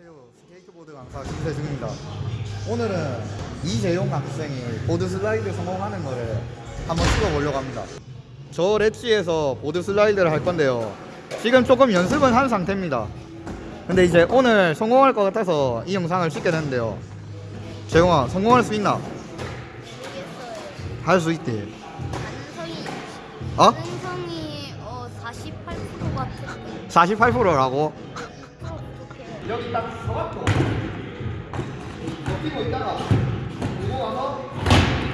안녕하세요. 스케이트보드 강사 김세중입니다. 오늘은 이재용 학생이 board slide 성공하는 거를 한번 찍어보려고 합니다. 저 ledge에서 board slide를 할 건데요. 지금 조금 연습은 한 상태입니다. 근데 이제 오늘 성공할 것 같아서 이 영상을 찍게 됐는데요. 재용아, 성공할 수 있나? 할 수 있대. 가능성이 어? 가능성이 어 48% 같은데 48%라고? 여기 딱 서갖고. 버티고 있다가 들고 와서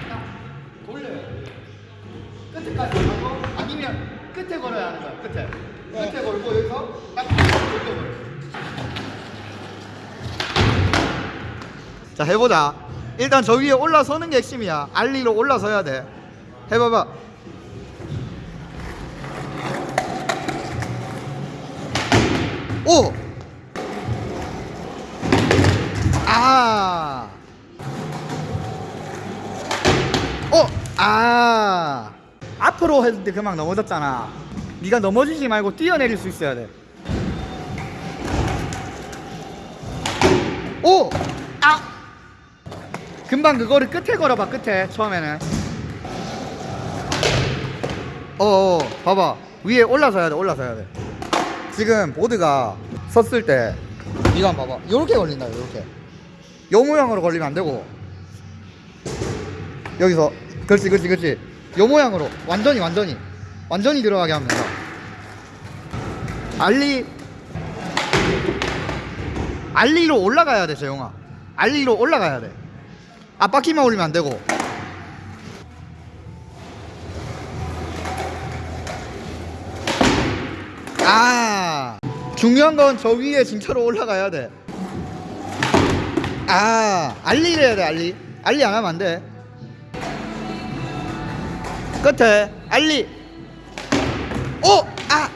딱 돌려요. 끝에까지 하고 아니면 끝에 걸어야 하는 거야 끝에. 끝에 걸고 여기서 딱 돌려버려 자 해보자. 일단 저 위에 올라서는 게 핵심이야. 알리로 올라서야 돼. 해봐봐. 오! 어, 아. 앞으로 때 그만 넘어졌잖아. 네가 넘어지지 말고 뛰어내릴 수 있어야 돼. 오! 아! 금방 그거를 끝에 걸어봐, 끝에. 처음에는. 어어, 봐봐. 위에 올라서야 돼, 올라서야 돼. 지금 보드가 섰을 때 이거 한번 봐봐 요렇게 걸린다 요렇게 요 모양으로 걸리면 안 되고 여기서 그렇지 그렇지 그렇지. 요 모양으로. 완전히 완전히. 완전히 들어가게 된다. 알리. 알리로 올라가야 돼 재용아 알리로 올라가야 돼. 앞바퀴만 올리면 안 되고. 아. 중요한 건 저 위에 진짜로 올라가야 돼. 아 알리를 해야 돼 알리. 알리 안 하면 안 돼. 끝에 알리. 오! 아!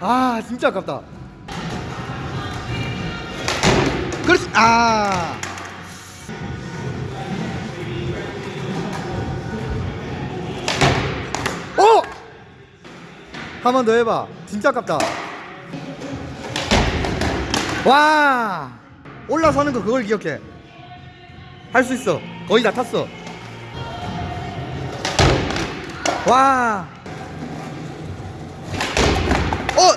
아 진짜 아깝다. 그렇지. 아. 오! 한 번 더 해봐. 진짜 아깝다. 와! 올라서는 거 그걸 기억해. 할 수 있어. 거의 다 탔어. 와! 어!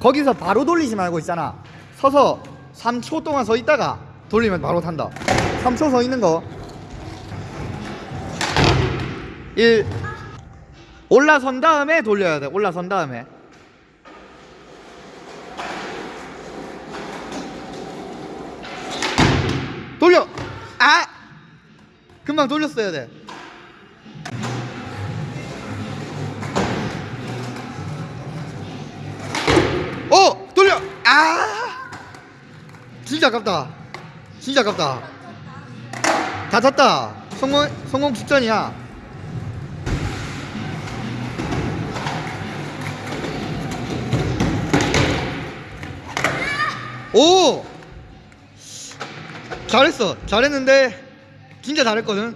거기서 바로 돌리지 말고 있잖아. 서서 3초 동안 서 있다가 돌리면 바로 탄다. 3초 서 있는 거. 1 올라선 다음에 돌려야 돼. 올라선 다음에. 돌려. 아! 금방 돌렸어야 돼. 아! 진짜 아깝다. 진짜 아깝다. 다 탔다. 성공 성공 직전이야. 오! 잘했어. 잘했는데 진짜 잘했거든.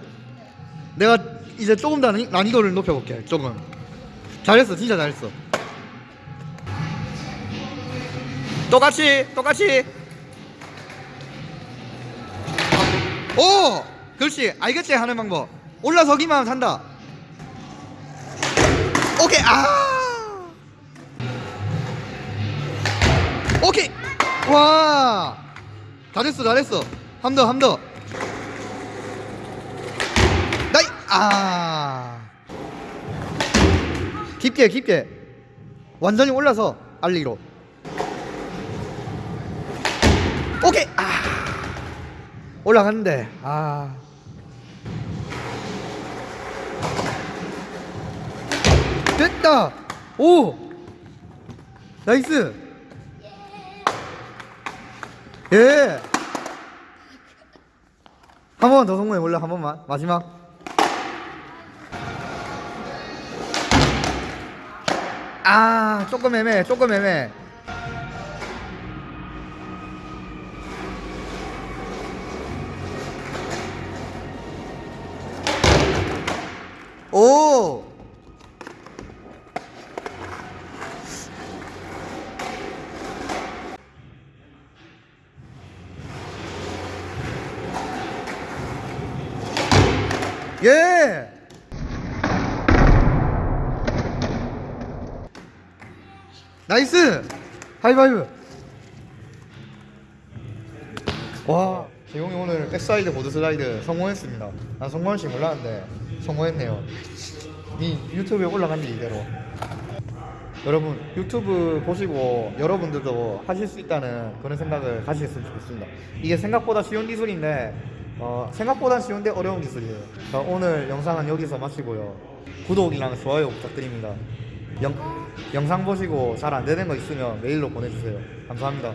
내가 이제 조금 더 난이- 난이도를 높여볼게. 조금. 잘했어. 진짜 잘했어. 똑같이 똑같이. 오! 그렇지. 알겠지 하는 방법. 올라서기만 하면 산다. 오케이. 아! 오케이. 와! 잘했어, 잘했어. 한 더, 한 더. 나이, 아. 깊게, 깊게. 완전히 올라서 알리로. 오케이. 아. 올라갔는데, 아. 됐다. 오. 나이스. 예. 한 번만 더 성공해 볼래? 한 번만. 마지막. 아, 조금 애매해. 조금 애매해. 예! nice! 하이파이브! 와, 재용이 오늘 backside board slide 성공했습니다. 난 성공할 줄 몰랐는데 성공했네요. 이 유튜브에 올라간 지 이대로. 여러분 유튜브 보시고 여러분들도 하실 수 있다는 그런 생각을 가지셨으면 좋겠습니다. 이게 생각보다 쉬운 기술인데 어, 생각보다 쉬운데 어려운 기술이에요. 자, 오늘 영상은 여기서 마치고요. 구독이랑 좋아요 부탁드립니다. 영, 영상 보시고 잘 안 되는 거 있으면 메일로 보내주세요. 감사합니다.